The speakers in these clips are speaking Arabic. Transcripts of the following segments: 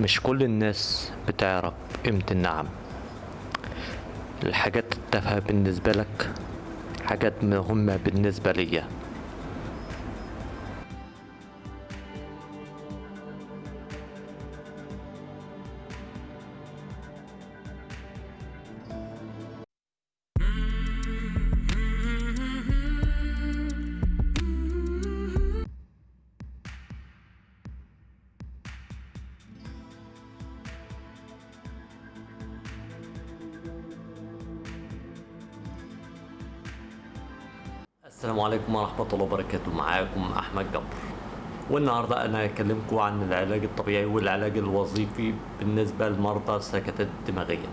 مش كل الناس بتعرف قيمة النعم. الحاجات التافهة بالنسبة لك حاجات مهمة بالنسبة ليا. السلام عليكم ورحمة الله وبركاته. معاكم أحمد جبر. والنهاردة أنا هكلمكم عن العلاج الطبيعي والعلاج الوظيفي بالنسبة لمرضى السكتات الدماغية.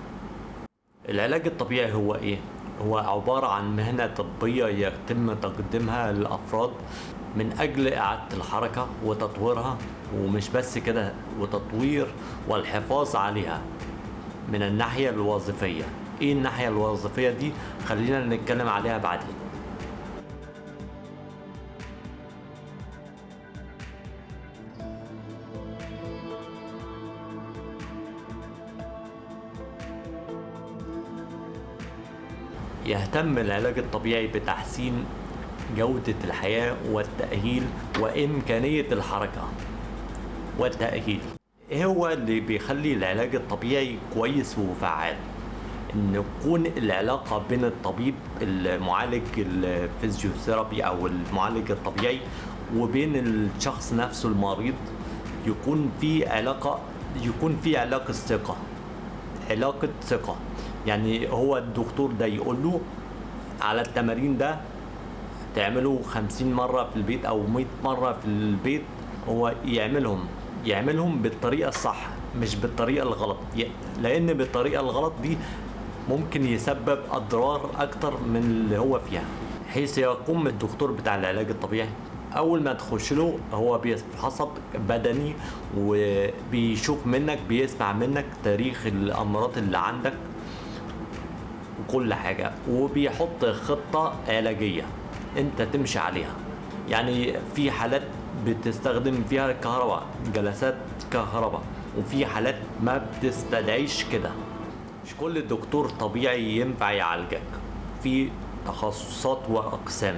العلاج الطبيعي هو إيه؟ هو عبارة عن مهنة طبية يتم تقديمها للأفراد من أجل إعادة الحركة وتطويرها ومش بس كده وتطوير والحفاظ عليها من الناحية الوظيفية. إيه الناحية الوظيفية دي؟ خلينا نتكلم عليها بعدين. يهتم العلاج الطبيعي بتحسين جودة الحياة والتأهيل وإمكانية الحركة والتأهيل. إيه هو اللي بيخلي العلاج الطبيعي كويس وفعال؟ إن يكون العلاقة بين الطبيب المعالج الفيزيوثيرابي أو المعالج الطبيعي وبين الشخص نفسه المريض يكون في علاقة يكون في علاقة ثقة علاقة ثقة. يعني هو الدكتور ده يقول له على التمارين ده تعمله خمسين مرة في البيت أو مئة مرة في البيت هو يعملهم يعملهم بالطريقة الصح مش بالطريقة الغلط. لأن بالطريقة الغلط دي ممكن يسبب أضرار أكتر من اللي هو فيها. حيث يقوم الدكتور بتاع العلاج الطبيعي أول ما تخش له هو بيفحصك بدني وبيشوف منك بيسمع منك تاريخ الأمراض اللي عندك. وكل حاجة وبيحط خطة علاجية أنت تمشي عليها. يعني في حالات بتستخدم فيها الكهرباء جلسات كهرباء وفي حالات ما بتستدعيش كده. مش كل دكتور طبيعي ينفع يعالجك. في تخصصات وأقسام.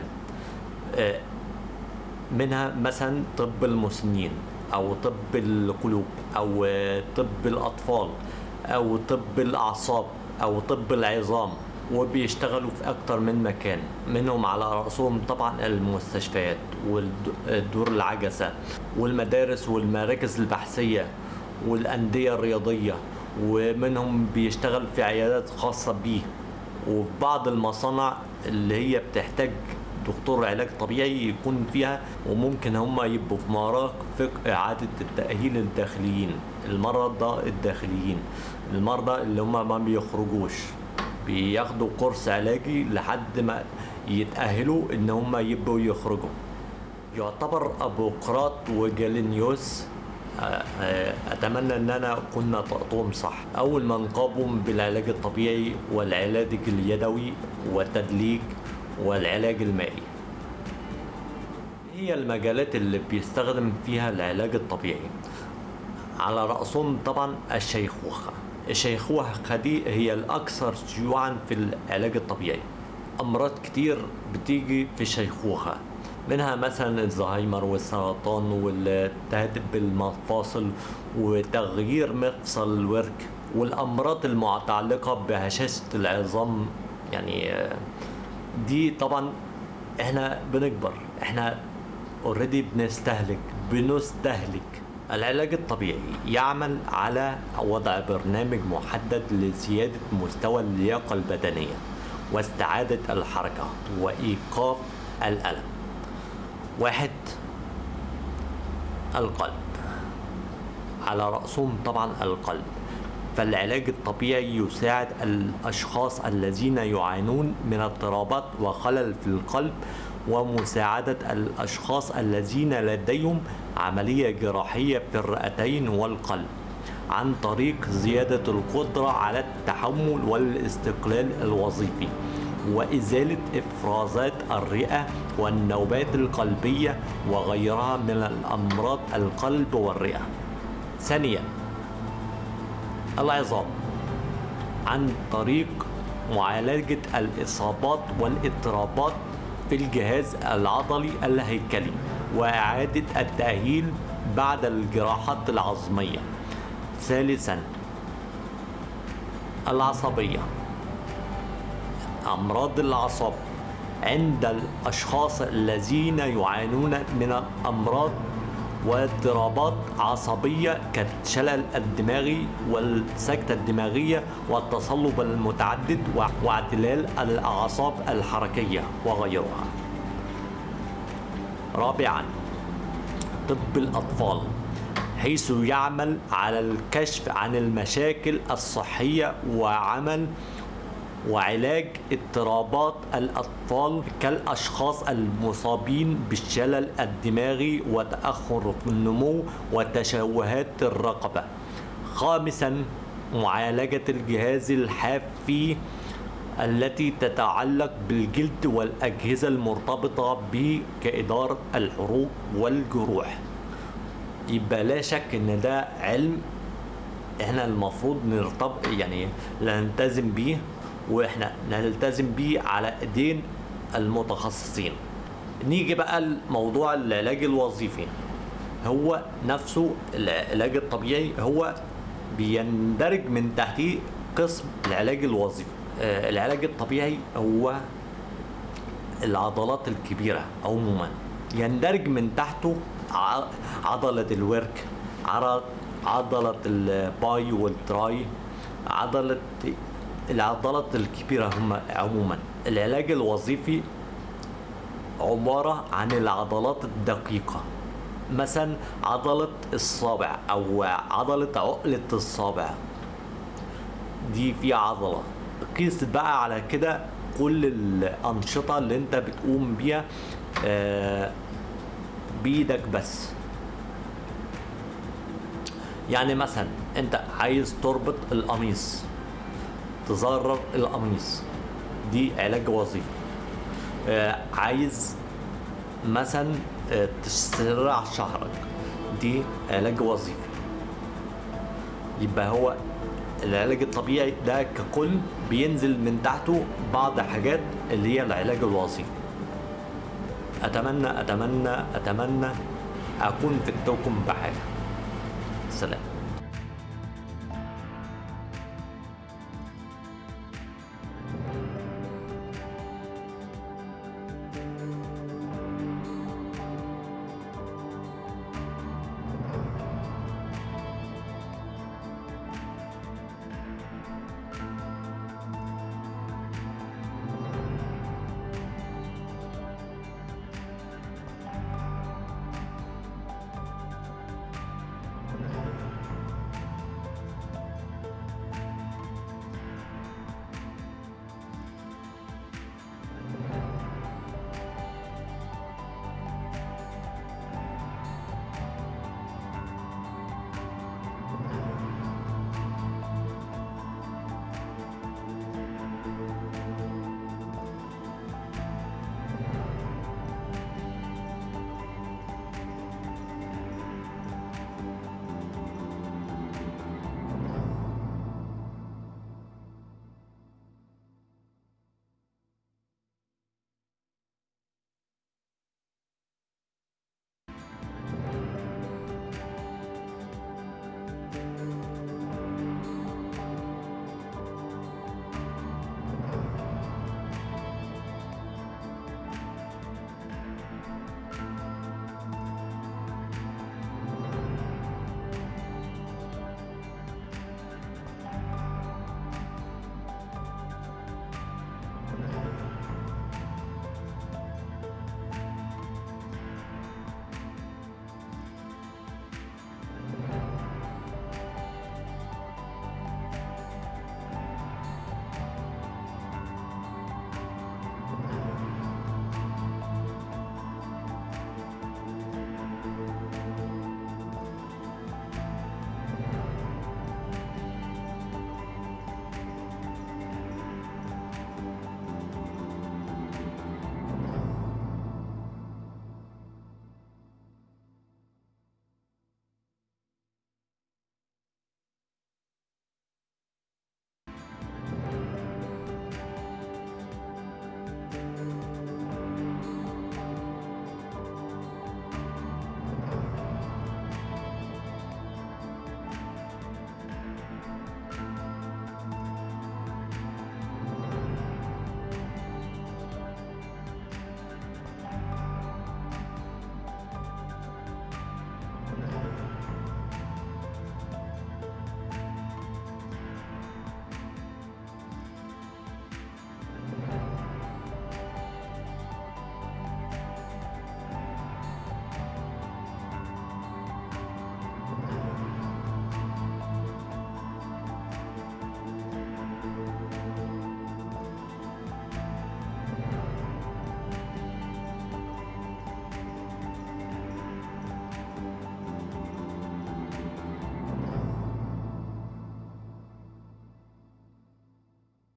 منها مثلا طب المسنين أو طب القلوب أو طب الأطفال أو طب الأعصاب. أو طب العظام وبيشتغلوا في أكتر من مكان. منهم على رأسهم طبعا المستشفيات والدور العجسة والمدارس والمراكز البحثية والأندية الرياضية ومنهم بيشتغل في عيادات خاصة بيه. وفي بعض المصانع اللي هي بتحتاج دكتور علاج طبيعي يكون فيها وممكن هم يبقوا في مرافق إعادة التأهيل الداخليين المرضى الداخليين. المرضى اللي هم ما بيخرجوش. بياخدوا كورس علاجي لحد ما يتأهلوا إن هم يبقوا يخرجوا. يعتبر ابوقراط وجالينيوس أتمنى إن أنا اكون نطقتهم صح. أول من قاموا بالعلاج الطبيعي والعلاج اليدوي والتدليك والعلاج المائي. هي المجالات اللي بيستخدم فيها العلاج الطبيعي. على رأسهم طبعا الشيخوخة. الشيخوخة دي هي الأكثر شيوعا في العلاج الطبيعي. أمراض كتير بتيجي في الشيخوخة منها مثلا الزهايمر والسرطان والتهدب بالمفاصل وتغيير مفصل الورك والأمراض المتعلقة بهشاشة العظام. يعني دي طبعا إحنا بنكبر إحنا اوريدي بنستهلك بنستهلك. العلاج الطبيعي يعمل على وضع برنامج محدد لزيادة مستوى اللياقة البدنية واستعادة الحركة وإيقاف الألم. واحد القلب. على رأسهم طبعا القلب. فالعلاج الطبيعي يساعد الأشخاص الذين يعانون من اضطرابات وخلل في القلب ومساعدة الأشخاص الذين لديهم عملية جراحية في الرئتين والقلب عن طريق زيادة القدرة على التحمل والاستقلال الوظيفي وإزالة إفرازات الرئة والنوبات القلبية وغيرها من الأمراض القلب والرئة. ثانيا العظام عن طريق معالجة الإصابات والإضطرابات في الجهاز العضلي الهيكلي. وإعادة التأهيل بعد الجراحات العظمية. ثالثا العصبية. أمراض الأعصاب عند الأشخاص الذين يعانون من أمراض واضطرابات عصبية كالشلل الدماغي والسكتة الدماغية والتصلب المتعدد واعتلال الأعصاب الحركية وغيرها. رابعا طب الأطفال حيث يعمل على الكشف عن المشاكل الصحية وعمل وعلاج اضطرابات الأطفال كالأشخاص المصابين بالشلل الدماغي وتأخر في النمو وتشوهات الرقبة. خامسا معالجة الجهاز الحافي التي تتعلق بالجلد والأجهزة المرتبطة به كإدارة الحروق والجروح. يبقى لا شك إن ده علم إحنا المفروض نرتبط يعني نلتزم بيه وإحنا نلتزم بيه على إيدين المتخصصين. نيجي بقى لموضوع العلاج الوظيفي. هو نفسه العلاج الطبيعي هو بيندرج من تحتيه قسم العلاج الوظيفي. العلاج الطبيعي هو العضلات الكبيرة عموما. يندرج من تحته عضلة الورك عضلة ال bi وال tri عضلة العضلات الكبيرة هم عموما. العلاج الوظيفي عبارة عن العضلات الدقيقة. مثلا عضلة الصابع أو عضلة عقلة الصابع. دي في عضلة. قيس بقى على كده كل الأنشطة اللي أنت بتقوم بيها آه، بإيدك بس. يعني مثلا أنت عايز تربط القميص تزرر القميص دي علاج وظيفي. آه عايز مثلا آه تسرع شعرك دي علاج وظيفي. يبقى هو العلاج الطبيعي ده ككل بينزل من تحته بعض حاجات اللي هي العلاج الوظيفي أتمنى أتمنى أتمنى أكون فدتكم بحاجة. سلام.